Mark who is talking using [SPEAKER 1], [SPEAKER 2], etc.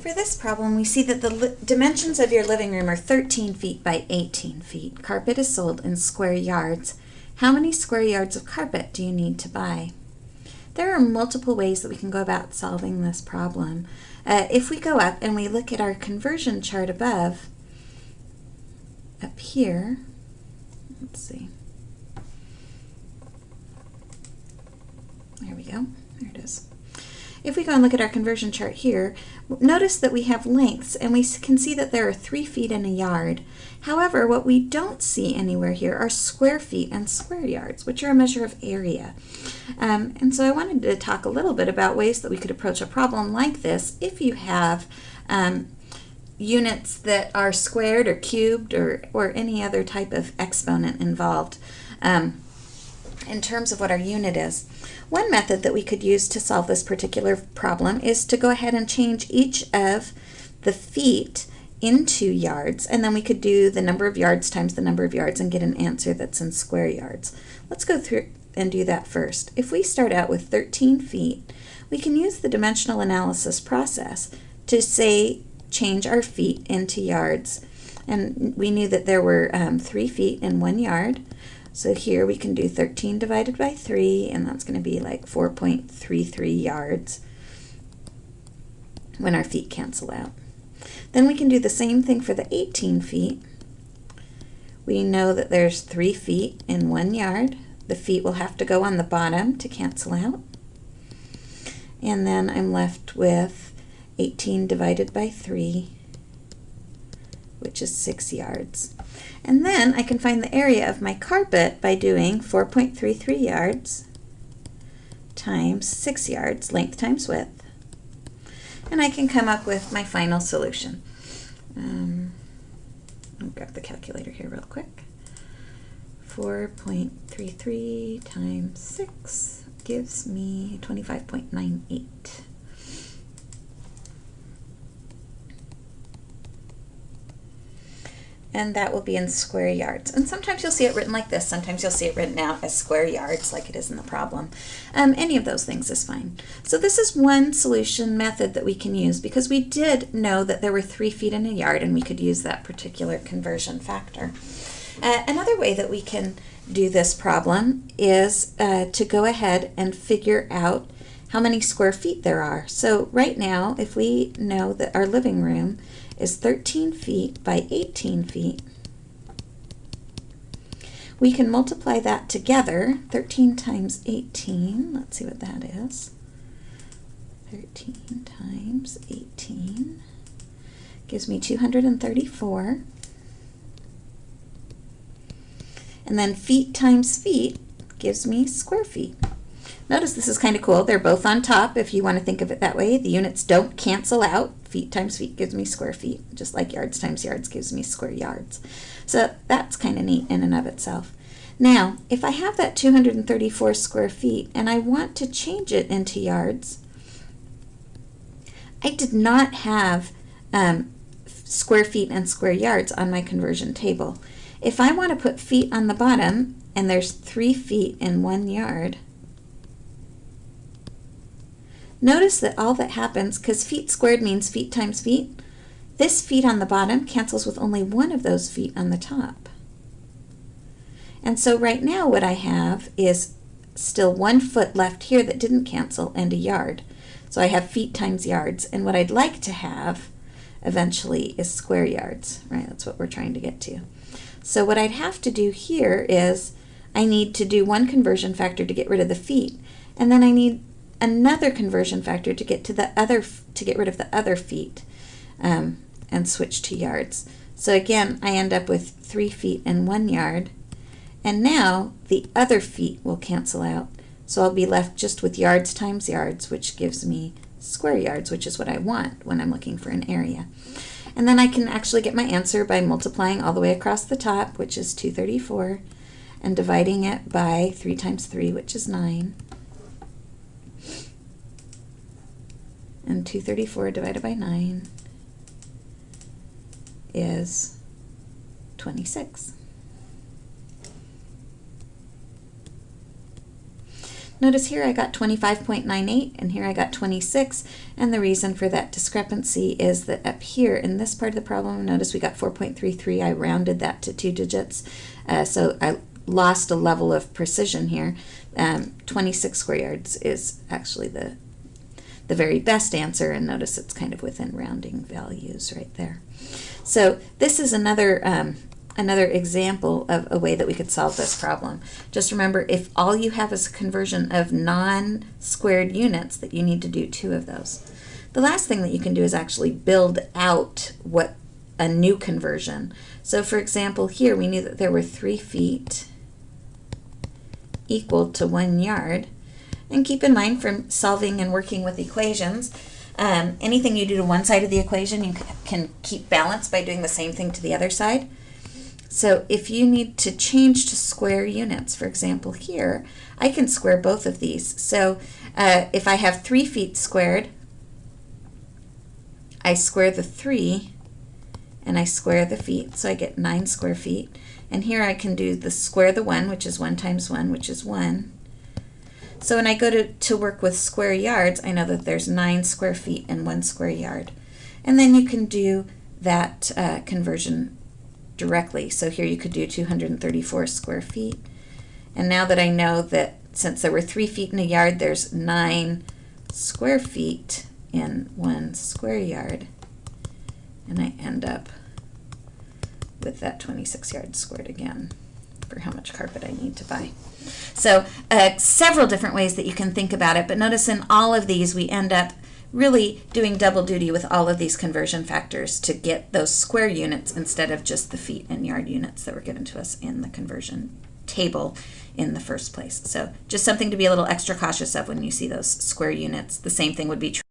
[SPEAKER 1] For this problem, we see that the dimensions of your living room are 13 feet by 18 feet. Carpet is sold in square yards. How many square yards of carpet do you need to buy? There are multiple ways that we can go about solving this problem. Uh, if we go up and we look at our conversion chart above, up here, let's see, there we go, there it is. If we go and look at our conversion chart here, notice that we have lengths and we can see that there are three feet in a yard. However, what we don't see anywhere here are square feet and square yards, which are a measure of area. Um, and so I wanted to talk a little bit about ways that we could approach a problem like this if you have um, units that are squared or cubed or, or any other type of exponent involved um, in terms of what our unit is. One method that we could use to solve this particular problem is to go ahead and change each of the feet into yards, and then we could do the number of yards times the number of yards and get an answer that's in square yards. Let's go through and do that first. If we start out with 13 feet, we can use the dimensional analysis process to say change our feet into yards. And we knew that there were um, three feet in one yard. So here we can do 13 divided by 3, and that's going to be like 4.33 yards when our feet cancel out. Then we can do the same thing for the 18 feet. We know that there's 3 feet in 1 yard. The feet will have to go on the bottom to cancel out. And then I'm left with 18 divided by 3, which is 6 yards. And then I can find the area of my carpet by doing 4.33 yards times 6 yards, length times width. And I can come up with my final solution. Um, I'll grab the calculator here real quick. 4.33 times 6 gives me 25.98. and that will be in square yards. And sometimes you'll see it written like this, sometimes you'll see it written out as square yards like it is in the problem. Um, any of those things is fine. So this is one solution method that we can use because we did know that there were three feet in a yard and we could use that particular conversion factor. Uh, another way that we can do this problem is uh, to go ahead and figure out how many square feet there are. So right now, if we know that our living room is 13 feet by 18 feet. We can multiply that together, 13 times 18, let's see what that is. 13 times 18 gives me 234. And then feet times feet gives me square feet. Notice this is kind of cool. They're both on top if you want to think of it that way. The units don't cancel out. Feet times feet gives me square feet, just like yards times yards gives me square yards. So that's kind of neat in and of itself. Now, if I have that 234 square feet and I want to change it into yards, I did not have um, square feet and square yards on my conversion table. If I want to put feet on the bottom and there's three feet in one yard, Notice that all that happens, because feet squared means feet times feet, this feet on the bottom cancels with only one of those feet on the top. And so right now what I have is still one foot left here that didn't cancel and a yard. So I have feet times yards. And what I'd like to have eventually is square yards, right? That's what we're trying to get to. So what I'd have to do here is I need to do one conversion factor to get rid of the feet. And then I need another conversion factor to get to the other to get rid of the other feet um, and switch to yards. So again, I end up with three feet and one yard. And now the other feet will cancel out. So I'll be left just with yards times yards, which gives me square yards, which is what I want when I'm looking for an area. And then I can actually get my answer by multiplying all the way across the top, which is 234, and dividing it by 3 times 3, which is 9. And 234 divided by 9 is 26. Notice here I got 25.98 and here I got 26 and the reason for that discrepancy is that up here in this part of the problem notice we got 4.33 I rounded that to two digits. Uh, so I lost a level of precision here. Um, 26 square yards is actually the the very best answer and notice it's kind of within rounding values right there so this is another um, another example of a way that we could solve this problem. Just remember, if all you have is a conversion of non-squared units, that you need to do two of those. The last thing that you can do is actually build out what a new conversion. So for example, here we knew that there were three feet equal to one yard. And keep in mind from solving and working with equations, um, anything you do to one side of the equation, you can keep balance by doing the same thing to the other side. So if you need to change to square units, for example here, I can square both of these. So uh, if I have 3 feet squared, I square the 3 and I square the feet, so I get 9 square feet. And here I can do the square the 1, which is 1 times 1, which is 1. So when I go to, to work with square yards, I know that there's 9 square feet and 1 square yard. And then you can do that uh, conversion directly. So here you could do 234 square feet. And now that I know that since there were three feet in a yard, there's nine square feet in one square yard. And I end up with that 26 yards squared again for how much carpet I need to buy. So uh, several different ways that you can think about it, but notice in all of these we end up really doing double duty with all of these conversion factors to get those square units instead of just the feet and yard units that were given to us in the conversion table in the first place. So just something to be a little extra cautious of when you see those square units. The same thing would be true